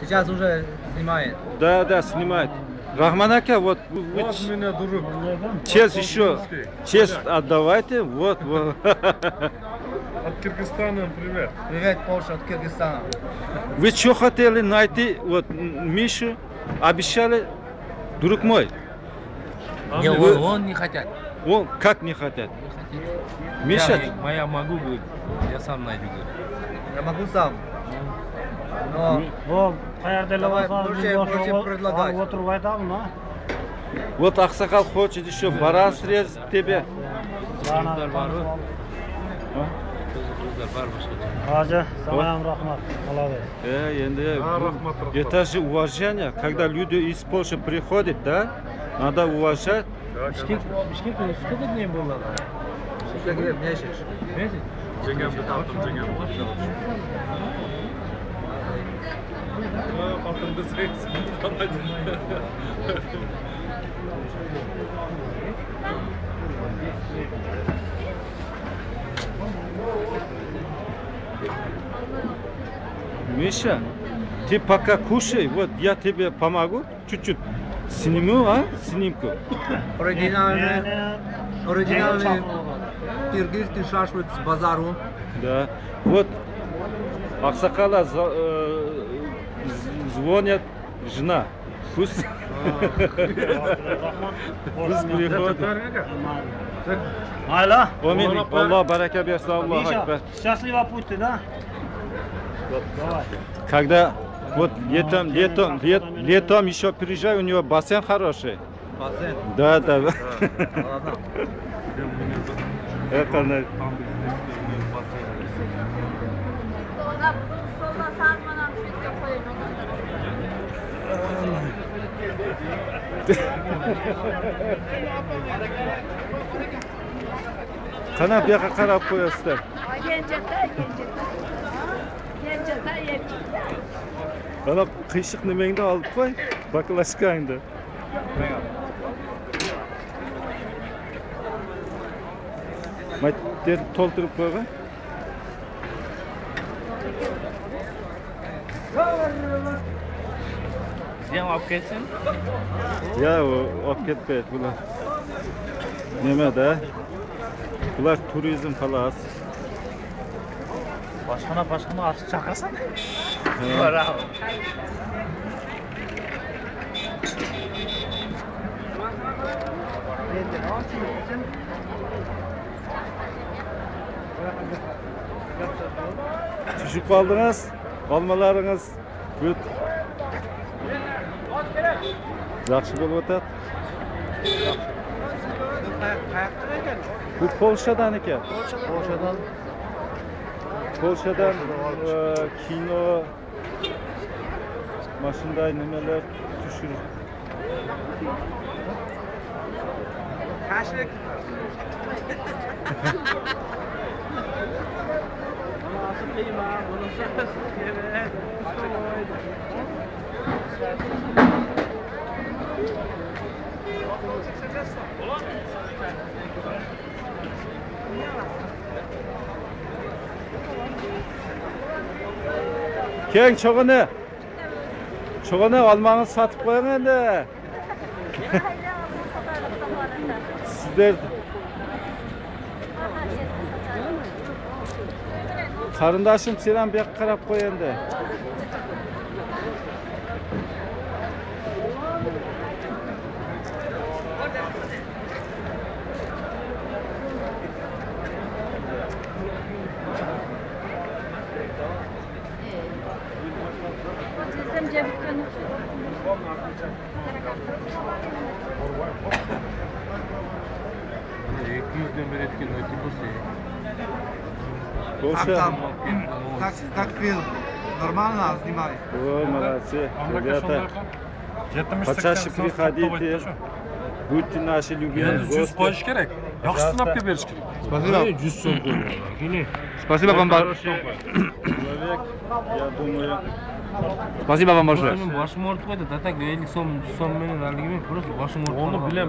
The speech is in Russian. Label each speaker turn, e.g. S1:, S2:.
S1: Сейчас уже снимает.
S2: Да, да, снимает. Рахман Ака, вот вы, вы
S3: Вот
S2: ч-
S3: меня, друг.
S2: честь еще, честь отдавайте, вот, вот.
S3: От Киргизстана привет.
S1: Привет, Польша от Кыргызстана.
S2: Вы что хотели найти, вот, Мишу, обещали, друг мой,
S4: Не,
S2: вы-
S4: он, он не хотят.
S2: он как не хотят. Миша,
S4: Я, моя могу, говорит, я сам найду, говорит.
S1: Я могу сам.
S5: O'tirib aytamiz a
S2: вот Аксакал хочет еще баран срезать тебе.
S5: Hoji sana ham rahmat qolaver
S2: Э, енді,
S3: А,
S2: ну,
S3: рахмат, рахмат.
S2: это же уважение, когда люди из Польши приходят, да, надо уважать.
S4: Bishkek сколько дней было?
S1: сколько лет месяц?
S4: Месяц?
S2: Миша, ты пока кушай, вот я тебе помогу, чуть-чуть сниму, а, снимку.
S1: Оригинальный, оригинальный киргизский шашлык с базару.
S2: Да, вот Аксакала за- э, звонят, жена, пусть, пусть приходит.
S5: mayli
S2: Амин, Аллах барака берсин, Аллах Акбар.
S5: счастливо пути да давай
S2: Когда вот летом, летом, лет, летом еще приезжай, у него бассейн хороший.
S1: Бассейн.
S2: Да, да. Это на- қана бұяққа қарап
S6: қоясыздар ен жақта ен
S2: ана қиышық немеңді алып қой баклажкаңды мәйіттерді толтырып қойған
S4: Cover Sie haben
S2: abgegessen? Ja, abgegessen. Bunlar. Neme de. Bunlar turizm palas.
S5: Başkana başkana açıp çakasan.
S4: Bravo.
S2: Çocuk aldınız, almalarınız, good. Yaxshi bo'lib o'tadi. Qayerdan ekan? Bu Polshadan ekan.
S1: Polshadan.
S2: Polshadan e, kino mana shunday nimalar tushirib. Tashrif. Ama asıl kıyma, bunu Keng cho'g'ini. Cho'g'ini olmangiz sotib qo'ying endi. Sizlar qarindoshim sen ham bu yoqqa qarab qo'y endi.
S4: екі жүзден береді Слушаем.
S1: Как, так фильм? Нормально снимали?
S2: О, молодцы, ребята. Почаще приходите. Будьте наши любимые гости.
S3: Жүз керек. Yaxşı сынап gibi бериш керек.
S1: Спасибо.
S4: 100 сом.
S1: Спасибо вам.
S2: Человек, я думаю,
S1: Спасибо вам большое.
S4: boshim og'rib qo'ydi 50 so'm 100 so'm meni haligi men просто boshim og'rib
S3: bilen